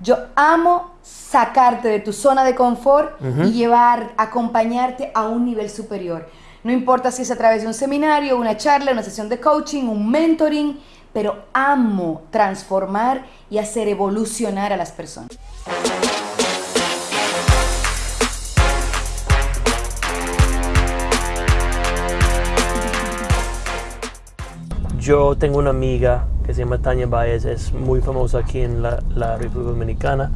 Yo amo sacarte de tu zona de confort y llevar, acompañarte a un nivel superior. No importa si es a través de un seminario, una charla, una sesión de coaching, un mentoring, pero amo transformar y hacer evolucionar a las personas. Yo tengo una amiga que se llama Tania Baez, es muy famosa aquí en la, República Dominicana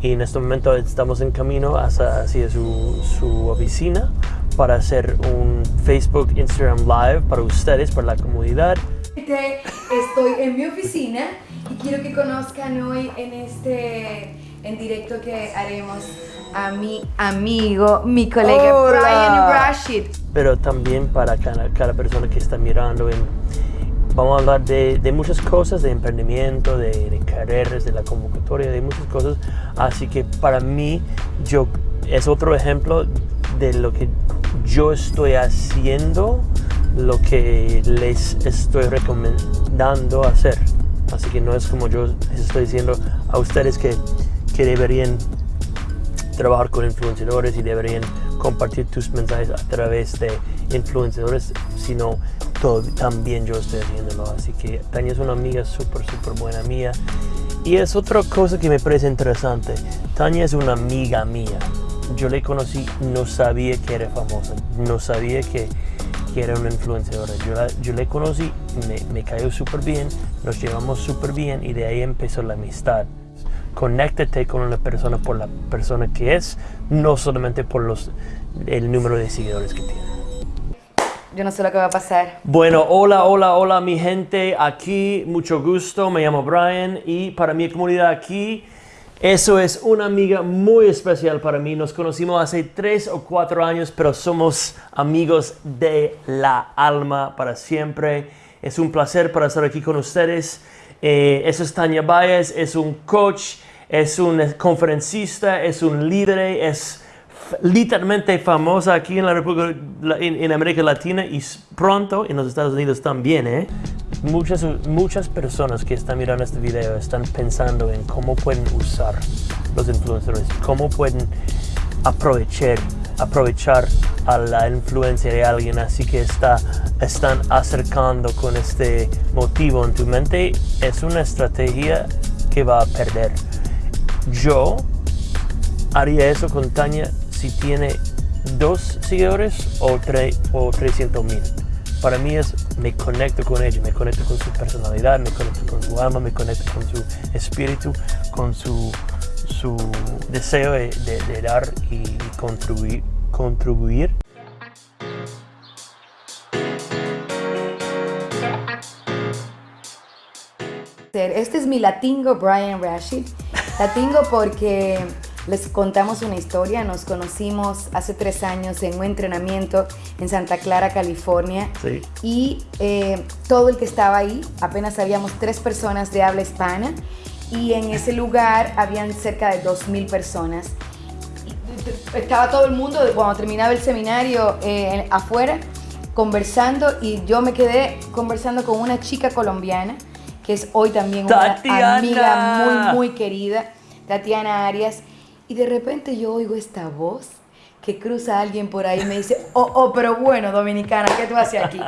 y en este momento estamos en camino hacia, hacia su, su, oficina para hacer un Facebook, Instagram Live para ustedes, para la comunidad. Estoy en mi oficina y quiero que conozcan hoy en este en directo que haremos a mi amigo, mi colega Brian Rashid. Pero también para cada, cada persona que está mirando en Vamos a hablar de, muchas cosas, de emprendimiento, de, de, carreras, de la convocatoria, de muchas cosas. Así que para mí, yo es otro ejemplo de lo que yo estoy haciendo, lo que les estoy recomendando hacer. Así que no es como yo les estoy diciendo a ustedes que, que deberían trabajar con influenciadores y deberían compartir tus mensajes a través de influenciadores, sino también yo estoy haciéndolo. Así que Tania es una amiga súper, súper buena mía. Y es otra cosa que me parece interesante. Tania es una amiga mía. Yo le conocí, no sabía que era famosa, no sabía que, que era una influenciadora. Yo, yo le conocí, me, me cayó súper bien, nos llevamos súper bien y de ahí empezó la amistad conéctate con una persona por la persona que es, no solamente por los, el número de seguidores que tiene. Yo no sé lo que va a pasar. Bueno, hola, hola, hola mi gente. Aquí, mucho gusto. Me llamo Brian y para mi comunidad aquí, eso es una amiga muy especial para mí. Nos conocimos hace tres o cuatro años, pero somos amigos de la alma para siempre. Es un placer para estar aquí con ustedes. Eh, eso es Tania Baez, es un coach, es un conferencista, es un líder, es literalmente famosa aquí en la República, en, América Latina y pronto en los Estados Unidos también. ¿eh? Muchas, muchas personas que están mirando este video están pensando en cómo pueden usar los influencers, cómo pueden aprovechar, aprovechar a la influencia de alguien, así que está, están acercando con este motivo en tu mente. Es una estrategia que va a perder. Yo haría eso con Tania si tiene dos seguidores o, o 300 mil. Para mí es, me conecto con ella, me conecto con su personalidad, me conecto con su alma, me conecto con su espíritu, con su, su deseo de, dar y contribuir. contribuir. Este es mi latingo Brian Rashid. Latingo porque les contamos una historia, nos conocimos hace tres años en un entrenamiento en Santa Clara, California. Y eh, todo el que estaba ahí, apenas habíamos tres personas de habla hispana. Y en ese lugar habían cerca de 2.000 personas. Estaba todo el mundo, cuando terminaba el seminario, eh, afuera, conversando. Y yo me quedé conversando con una chica colombiana, que es hoy también una amiga muy, muy querida, Tatiana Arias y de repente yo oigo esta voz que cruza alguien por ahí y me dice, oh, oh, pero bueno, dominicana, ¿qué tú haces aquí?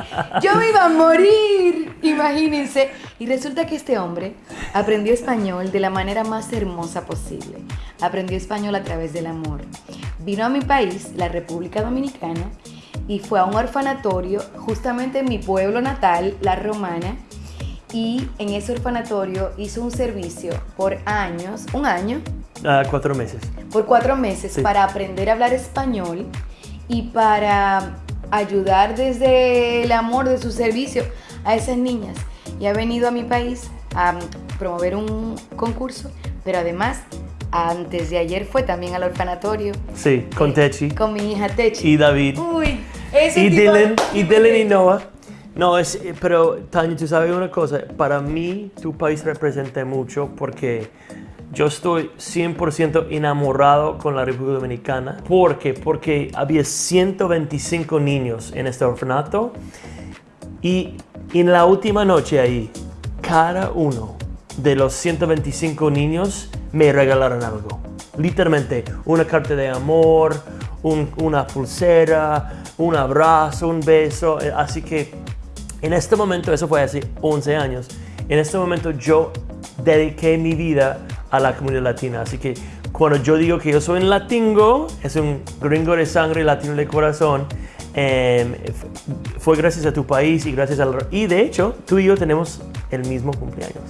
Yo me iba a morir, imagínense. Y resulta que este hombre aprendió español de la manera más hermosa posible. Aprendió español a través del amor. Vino a mi país, la República Dominicana, y fue a un orfanatorio, justamente en mi pueblo natal, La Romana, y en ese orfanatorio hizo un servicio por años, un año, Ah, cuatro meses. Por cuatro meses para aprender a hablar español y para ayudar desde el amor de su servicio a esas niñas. Y ha venido a mi país a promover un concurso, pero además antes de ayer fue también al orfanatorio. Sí, con Techi. Con mi hija Techi. Y David. Uy, ese y Dylan, y Dylan y Noah. No, es, pero Tania, tú sabes una cosa, para mí tu país representa mucho porque yo estoy 100% enamorado con la República Dominicana. ¿Por qué? Porque había 125 niños en este orfanato y en la última noche ahí, cada uno de los 125 niños me regalaron algo. Literalmente, una carta de amor, un- una pulsera, un abrazo, un beso. Eh, Así que en este momento, eso fue hace 11 años, en este momento yo dediqué mi vida a la comunidad latina. Así que cuando yo digo que yo soy un latingo, es un gringo de sangre, latino de corazón, f- fue gracias a tu país y gracias al... Y de hecho, tú y yo tenemos el mismo cumpleaños.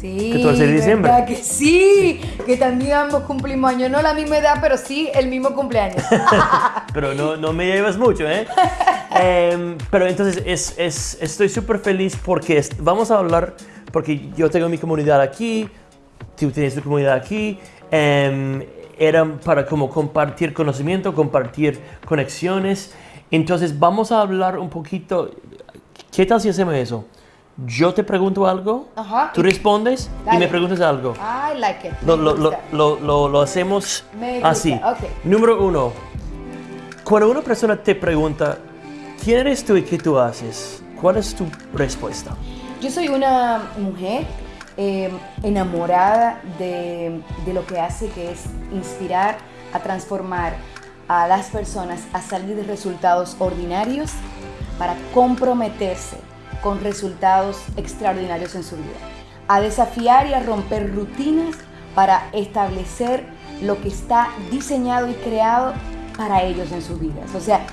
Sí, 14 de diciembre. ¿verdad que sí? Que también ambos cumplimos años, no la misma edad, pero sí el mismo cumpleaños. pero no, no me llevas mucho, ¿eh? Em, pero entonces es, es- estoy súper feliz porque es- vamos a hablar, porque yo tengo mi comunidad aquí, tú tienes tu comunidad aquí, em, eran para como compartir conocimiento, compartir conexiones. Entonces vamos a hablar un poquito, ¿qué tal si hacemos eso? Yo te pregunto algo, Ajá. tú respondes y me preguntas algo. I like it. Lo, lo- lo- lo- hacemos así. Número uno, cuando una persona te pregunta, ¿quién eres tú y qué tú haces? ¿Cuál es tu respuesta? Yo soy una mujer eh, enamorada de, de lo que hace, que es inspirar a transformar a las personas a salir de resultados ordinarios para comprometerse con resultados extraordinarios en su vida. A desafiar y a romper rutinas para establecer lo que está diseñado y creado para ellos en sus vidas. O sea,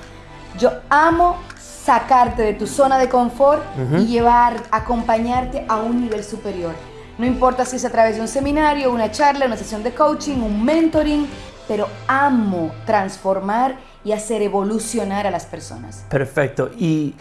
yo amo sacarte de tu zona de confort y llevar, acompañarte a un nivel superior. No importa si es a través de un seminario, una charla, una sesión de coaching, un mentoring, pero amo transformar y hacer evolucionar a las personas. Perfecto. ¿Y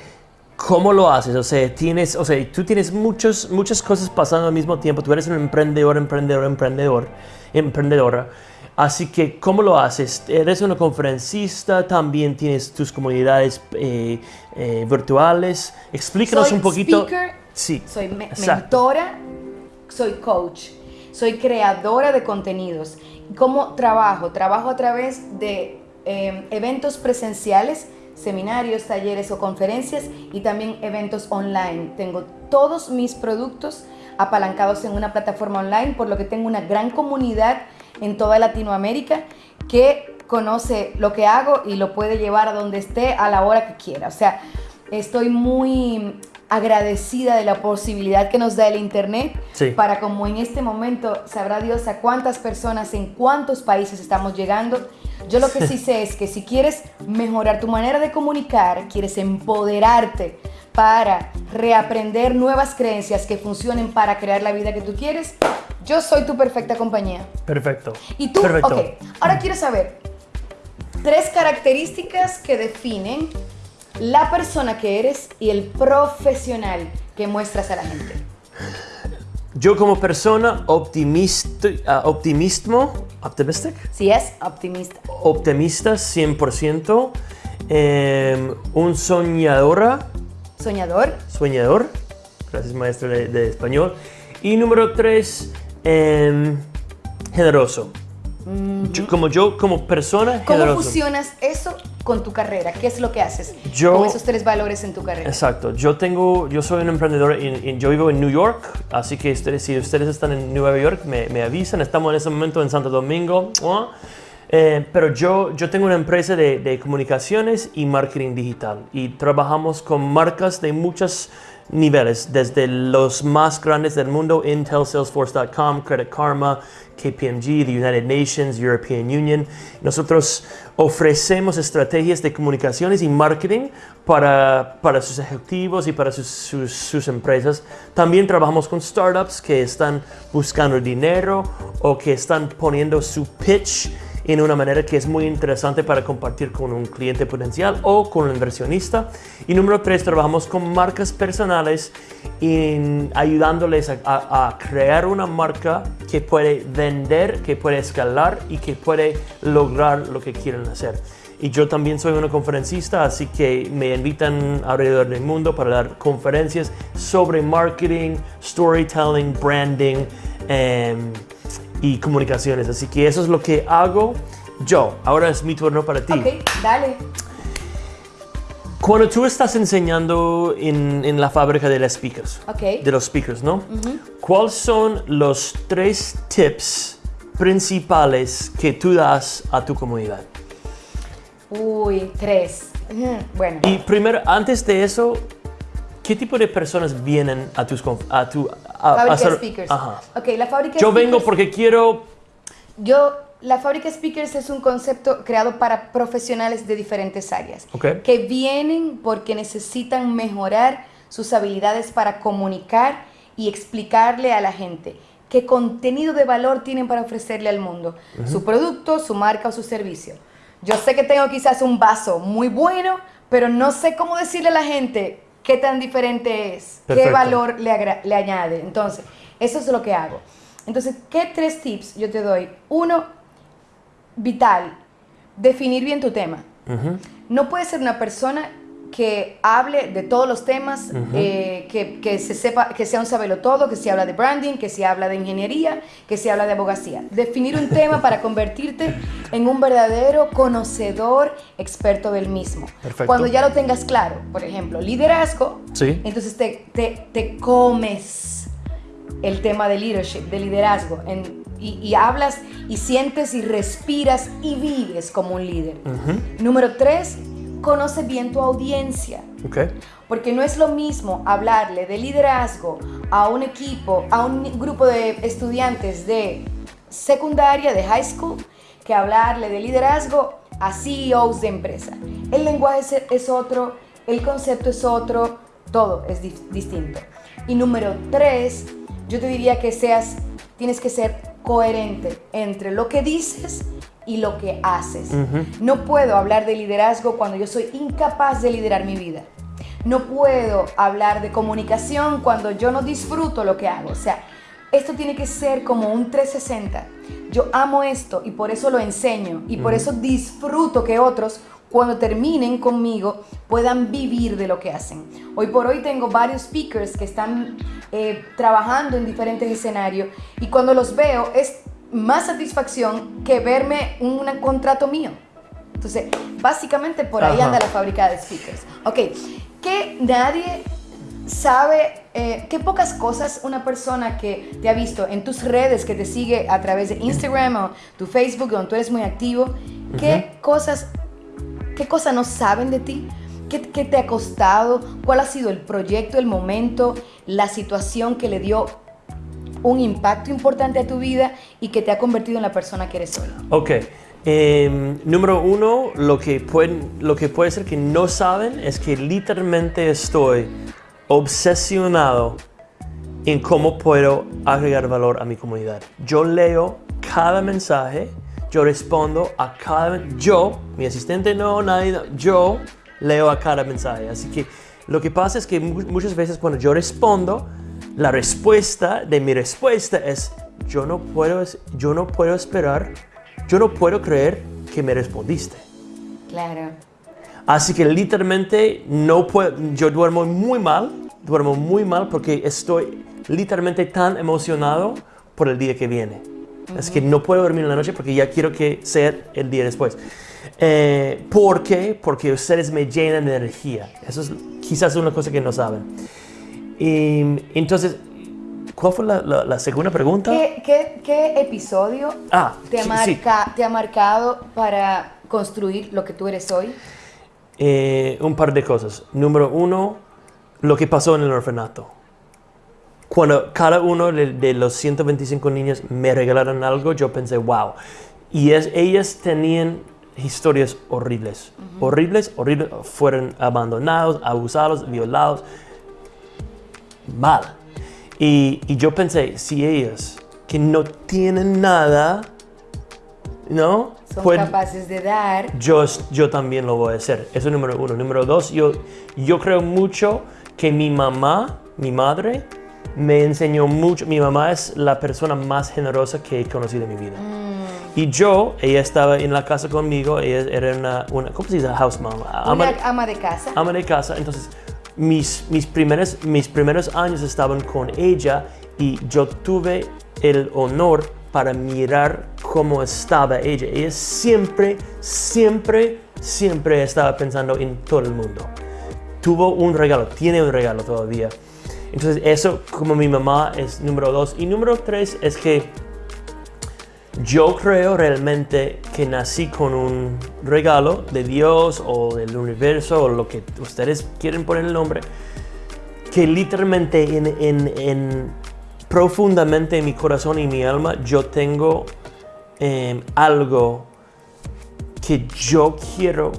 cómo lo haces? O sea, tienes, o sea, tú tienes muchos, muchas cosas pasando al mismo tiempo. Tú eres un emprendedor, emprendedor, emprendedor, emprendedora. Así que, ¿cómo lo haces? Eres una conferencista, también tienes tus comunidades eh, eh, virtuales. Explícanos Soy un poquito. speaker, Sí. Soy me- exacto. mentora, soy coach, soy creadora de contenidos. ¿Cómo trabajo? Trabajo a través de eh, eventos presenciales, seminarios, talleres o conferencias y también eventos online. Tengo todos mis productos apalancados en una plataforma online, por lo que tengo una gran comunidad en toda Latinoamérica que conoce lo que hago y lo puede llevar a donde esté a la hora que quiera. O sea, estoy muy agradecida de la posibilidad que nos da el Internet Sí. para como en este momento sabrá Dios a cuántas personas en cuántos países estamos llegando. Yo lo que sí sé es que si quieres mejorar tu manera de comunicar, quieres empoderarte para reaprender nuevas creencias que funcionen para crear la vida que tú quieres, yo soy tu perfecta compañía. Perfecto. Y tú, Perfecto. ok, ahora quiero saber tres características que definen la persona que eres y el profesional que muestras a la gente. Yo como persona optimista, ah, optimismo, optimistic, Si es optimista. optimista 100%, em, un soñadora, Soñador. soñador, gracias maestro de, de español, y número tres, em, generoso. Yo- como yo, como persona, ¿Cómo generoso. fusionas eso con tu carrera? ¿Qué es lo que haces Yo- con esos tres valores en tu carrera? Exacto, yo tengo, yo soy un emprendedor, en- en- yo vivo en New York, así que ustedes, si ustedes están en Nueva York, me, me avisan, estamos en ese momento en Santo Domingo. Eh, pero yo, yo tengo una empresa de, de comunicaciones y marketing digital y trabajamos con marcas de muchos niveles, desde los más grandes del mundo, Intel, Salesforce.com, Credit Karma, KPMG, the United Nations, European Union. Nosotros ofrecemos estrategias de comunicaciones y marketing para, para sus ejecutivos y para sus, sus, sus empresas. También trabajamos con startups que están buscando dinero o que están poniendo su pitch en una manera que es muy interesante para compartir con un cliente potencial o con un inversionista. Y número tres, trabajamos con marcas personales en ayudándoles a, a- a crear una marca que puede vender, que puede escalar y que puede lograr lo que quieren hacer. Y yo también soy una conferencista, así que me invitan alrededor del mundo para dar conferencias sobre marketing, storytelling, branding em, y comunicaciones. Así que eso es lo que hago yo. Ahora es mi turno para ti. Ok, dale. Cuando tú estás enseñando en, en la fábrica de los speakers, de los speakers, ¿no? ¿Cuáles son los tres tips principales que tú das a tu comunidad? Uy, tres. Bueno. Y primero, antes de eso, ¿qué tipo de personas vienen a tus a tu a- a Fábrica hacer- Speakers. Ajá. Ok, la fábrica Yo vengo porque quiero Yo, la fábrica Speakers es un concepto creado para profesionales de diferentes áreas. Ok. Que vienen porque necesitan mejorar sus habilidades para comunicar y explicarle a la gente qué contenido de valor tienen para ofrecerle al mundo. Su producto, su marca o su servicio. Yo sé que tengo quizás un vaso muy bueno, pero no sé cómo decirle a la gente qué tan diferente es, qué valor le, le añade. Entonces, eso es lo que hago. Entonces, ¿qué tres tips yo te doy? Uno, vital, definir bien tu tema. No puedes ser una persona que hable de todos los temas, eh, que, que se sepa, que sea un sabelotodo, que se habla de branding, que se habla de ingeniería, que se habla de abogacía. Definir un tema para convertirte en un verdadero conocedor experto del mismo. Perfecto. Cuando ya lo tengas claro, por ejemplo, liderazgo, Sí. entonces te, te, te comes el tema de leadership, de liderazgo, en- y, y hablas y sientes y respiras y vives como un líder. Número tres, conoce bien tu audiencia. Porque no es lo mismo hablarle de liderazgo a un equipo, a un grupo de estudiantes de secundaria, de high school, que hablarle de liderazgo a CEOs de empresa. El lenguaje es, es otro, el concepto es otro, todo es di- distinto. Y número tres, yo te diría que seas, tienes que ser coherente entre lo que dices y lo que haces. No puedo hablar de liderazgo cuando yo soy incapaz de liderar mi vida. No puedo hablar de comunicación cuando yo no disfruto lo que hago. O sea, esto tiene que ser como un 360. Yo amo esto y por eso lo enseño y por eso disfruto que otros cuando terminen conmigo puedan vivir de lo que hacen. Hoy por hoy tengo varios speakers que están eh, trabajando en diferentes escenarios y cuando los veo es más satisfacción que verme un contrato mío. Entonces, básicamente por ahí Ajá. anda la fábrica de speakers. Ok, que nadie sabe, eh, qué pocas cosas una persona que te ha visto en tus redes, que te sigue a través de Instagram o tu Facebook, donde tú eres muy activo, qué cosas, qué cosas no saben de ti, ¿Qué, qué te ha costado, cuál ha sido el proyecto, el momento, la situación que le dio un impacto importante a tu vida y que te ha convertido en la persona que eres hoy. Ok. Em, número uno, lo que, pueden, lo que puede ser que no saben es que literalmente estoy obsesionado en cómo puedo agregar valor a mi comunidad. Yo leo cada mensaje, yo respondo a cada... Yo, mi asistente no, nadie, yo leo a cada mensaje. Así que lo que pasa es que mu- muchas veces cuando yo respondo, la respuesta de mi respuesta es, yo no puedo, yo no puedo esperar, yo no puedo creer que me respondiste. Claro. Así que literalmente no puedo, yo duermo muy mal, duermo muy mal porque estoy literalmente tan emocionado por el día que viene. Es que no puedo dormir en la noche porque ya quiero que sea el día después. Eh, ¿Por qué? Porque ustedes me llenan de energía. Eso es quizás una cosa que no saben. Y, entonces, ¿cuál fue la, la- la segunda pregunta? ¿Qué, qué, qué episodio Ah, te, ha sí, sí. marca- te ha marcado para construir lo que tú eres hoy? Eh, un par de cosas. Número uno, lo que pasó en el orfanato. Cuando cada uno de, de los 125 niños me regalaron algo, yo pensé, wow. Y es, ellas tenían historias horribles. Horribles, horribles. Fueron abandonados, abusados, violados. Mal. Y, y yo pensé, si ellas que no tienen nada, ¿no? Son Pueden- capaces de dar. yo, yo también lo voy a hacer. Eso es número uno. Número dos, yo, yo creo mucho que mi mamá, mi madre, me enseñó mucho. Mi mamá es la persona más generosa que he conocido en mi vida. Y yo, ella estaba en la casa conmigo, ella era una, una ¿cómo se dice? House mom. Ama- Una ama de casa. ama de casa. Entonces, mis, mis, primeros, mis primeros años estaban con ella y yo tuve el honor para mirar cómo estaba ella. Ella siempre, siempre, siempre estaba pensando en todo el mundo. Tuvo un regalo, tiene un regalo todavía. Entonces, eso como mi mamá es número dos. Y número tres es que Yo creo realmente que nací con un regalo de Dios o del universo o lo que ustedes quieren poner el nombre, que literalmente en, en- en- profundamente en mi corazón y mi alma yo tengo em, algo que yo quiero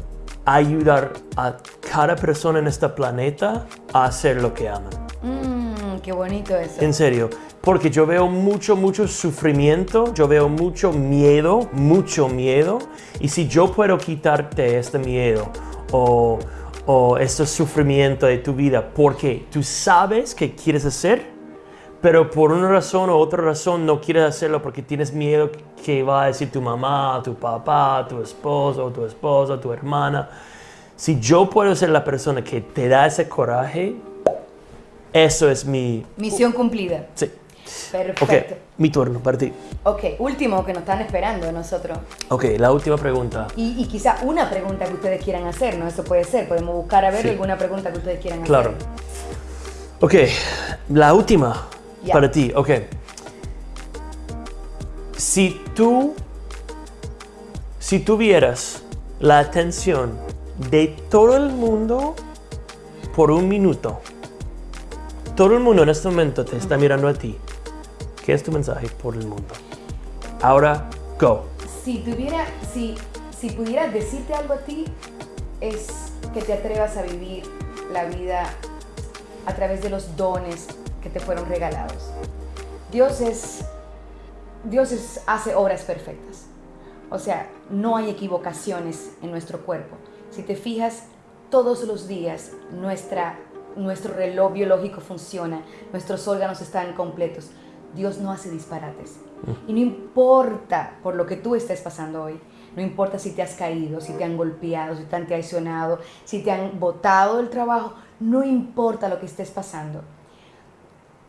ayudar a cada persona en este planeta a hacer lo que aman. Mmm, qué bonito eso. En serio, porque yo veo mucho, mucho sufrimiento, yo veo mucho miedo, mucho miedo, y si yo puedo quitarte este miedo o, o este sufrimiento de tu vida porque tú sabes que quieres hacer, pero por una razón o otra razón no quieres hacerlo porque tienes miedo que va a decir tu mamá, tu papá, tu esposo, tu esposa, tu hermana. Si yo puedo ser la persona que te da ese coraje, eso es mi... Misión cumplida. Sí. Perfecto. Ok, mi turno para ti. ok, último que nos están esperando de nosotros. Ok, la última pregunta. Y, y quizá una pregunta que ustedes quieran hacer, ¿no? Eso puede ser. Podemos buscar a ver Sí. alguna pregunta que ustedes quieran Claro. hacer. Ok, la última Ya. para ti. Ok. Si tú, si tuvieras la atención de todo el mundo por un minuto, todo el mundo en este momento te está mirando a ti. ¿Qué es tu mensaje por el mundo? Ahora, go. Si tuviera, si, si pudiera decirte algo a ti, es que te atrevas a vivir la vida a través de los dones que te fueron regalados. Dios es, Dios es, hace obras perfectas. O sea, no hay equivocaciones en nuestro cuerpo. Si te fijas, todos los días nuestra, nuestro reloj biológico funciona, nuestros órganos están completos. Dios no hace disparates. Y no importa por lo que tú estés pasando hoy, no importa si te has caído, si te han golpeado, si te han traicionado, si te han botado del trabajo, no importa lo que estés pasando.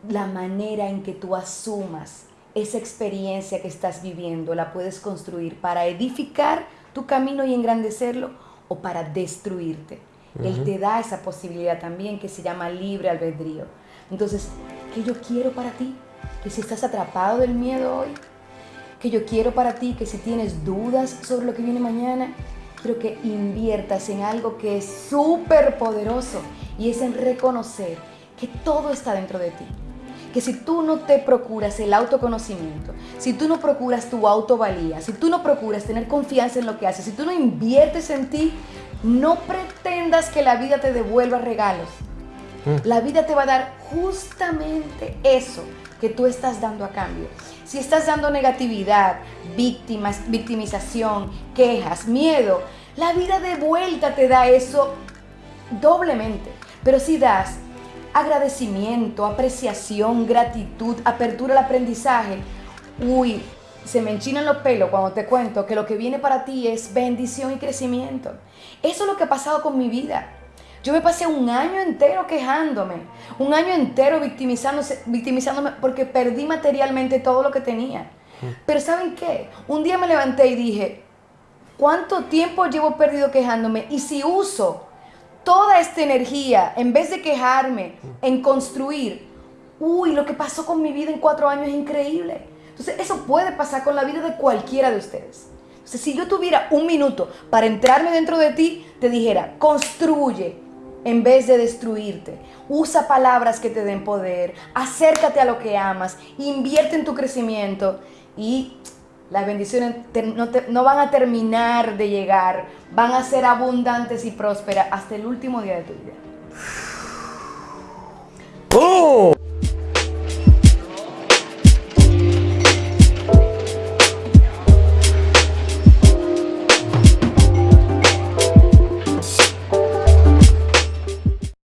La manera en que tú asumas esa experiencia que estás viviendo la puedes construir para edificar tu camino y engrandecerlo o para destruirte. Él te da esa posibilidad también que se llama libre albedrío. Entonces, ¿qué yo quiero para ti? Que si estás atrapado del miedo hoy, que yo quiero para ti que si tienes dudas sobre lo que viene mañana, quiero que inviertas en algo que es súper poderoso y es en reconocer que todo está dentro de ti. Que si tú no te procuras el autoconocimiento, si tú no procuras tu autovalía, si tú no procuras tener confianza en lo que haces, si tú no inviertes en ti, no pretendas que la vida te devuelva regalos. La vida te va a dar justamente eso tú estás dando a cambio. Si estás dando negatividad, víctimas, victimización, quejas, miedo, la vida de vuelta te da eso doblemente. Pero si das agradecimiento, apreciación, gratitud, apertura al aprendizaje, uy, se me enchinan los pelos cuando te cuento que lo que viene para ti es bendición y crecimiento. Eso es lo que ha pasado con mi vida. Yo me pasé un año entero quejándome, un año entero victimizándose, victimizándome porque perdí materialmente todo lo que tenía. Pero ¿saben qué? Un día me levanté y dije, ¿cuánto tiempo llevo perdido quejándome? Y si uso toda esta energía, en vez de quejarme, en construir, uy, lo que pasó con mi vida en cuatro años es increíble. Entonces, eso puede pasar con la vida de cualquiera de ustedes. Entonces, si yo tuviera un minuto para entrarme dentro de ti, te dijera, construye en vez de destruirte. Usa palabras que te den poder, acércate a lo que amas, invierte en tu crecimiento y las bendiciones no, van a terminar de llegar, van a ser abundantes y prósperas hasta el último día de tu vida. ¡Boom!